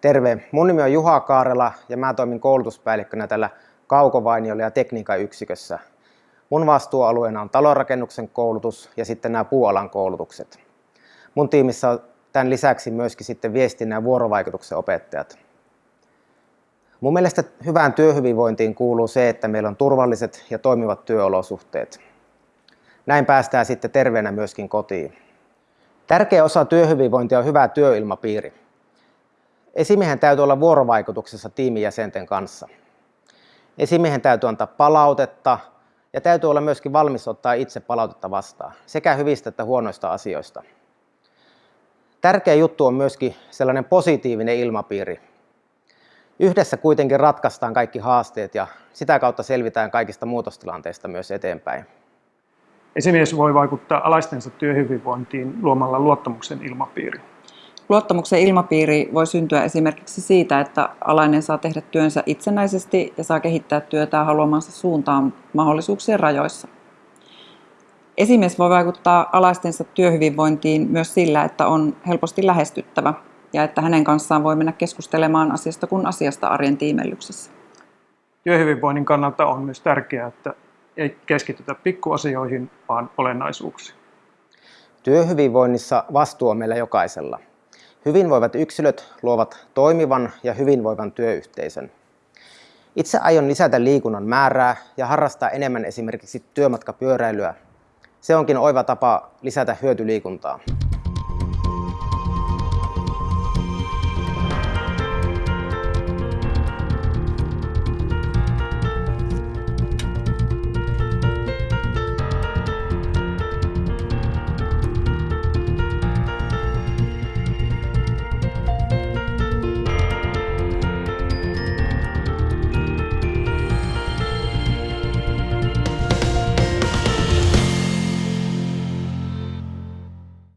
Terve, mun nimi on Juha Kaarela ja mä toimin koulutuspäällikkönä tällä Kaukovainiolla ja tekniikan yksikössä. Mun vastuualueena on talonrakennuksen koulutus ja sitten nämä puualan koulutukset. Mun tiimissä on tämän lisäksi myöskin sitten viestinnän ja vuorovaikutuksen opettajat. Mun mielestä hyvään työhyvinvointiin kuuluu se, että meillä on turvalliset ja toimivat työolosuhteet. Näin päästään sitten terveenä myöskin kotiin. Tärkeä osa työhyvinvointia on hyvä työilmapiiri. Esimiehen täytyy olla vuorovaikutuksessa tiimijäsenten kanssa. Esimiehen täytyy antaa palautetta ja täytyy olla myöskin valmis ottaa itse palautetta vastaan, sekä hyvistä että huonoista asioista. Tärkeä juttu on myöskin sellainen positiivinen ilmapiiri. Yhdessä kuitenkin ratkaistaan kaikki haasteet ja sitä kautta selvitään kaikista muutostilanteista myös eteenpäin. Esimies voi vaikuttaa alaistensa työhyvinvointiin luomalla luottamuksen ilmapiiri. Luottamuksen ilmapiiri voi syntyä esimerkiksi siitä, että alainen saa tehdä työnsä itsenäisesti ja saa kehittää työtään haluamansa suuntaan mahdollisuuksien rajoissa. Esimies voi vaikuttaa alaistensa työhyvinvointiin myös sillä, että on helposti lähestyttävä ja että hänen kanssaan voi mennä keskustelemaan asiasta kuin asiasta arjen tiimellyksessä. Työhyvinvoinnin kannalta on myös tärkeää, että ei keskitytä pikkuasioihin, vaan olennaisuuksiin. Työhyvinvoinnissa vastuu on meillä jokaisella. Hyvinvoivat yksilöt luovat toimivan ja hyvinvoivan työyhteisön. Itse aion lisätä liikunnan määrää ja harrastaa enemmän esimerkiksi työmatkapyöräilyä. Se onkin oiva tapa lisätä hyötyliikuntaa.